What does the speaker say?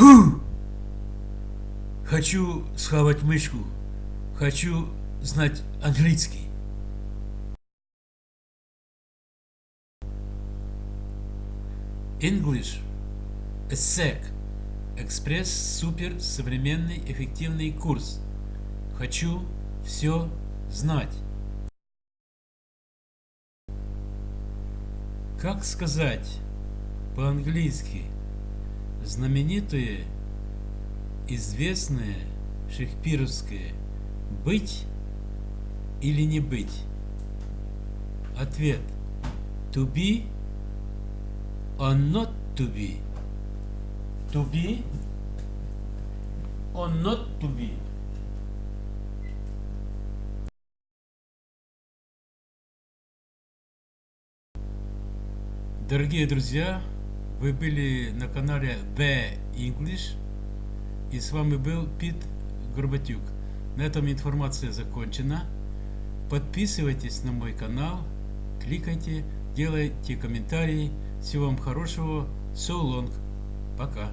Ху! Хочу схавать мышку. Хочу знать английский. English. ESSEC. Экспресс супер современный эффективный курс. Хочу все знать. Как сказать по-английски знаменитое, известное шекспировское «быть» или «не быть»? Ответ «to be» or not to be? To be or not to be? Дорогие друзья, вы были на канале The English и с вами был Пит Горбатюк. На этом информация закончена. Подписывайтесь на мой канал, кликайте, делайте комментарии. Всего вам хорошего. So long. Пока.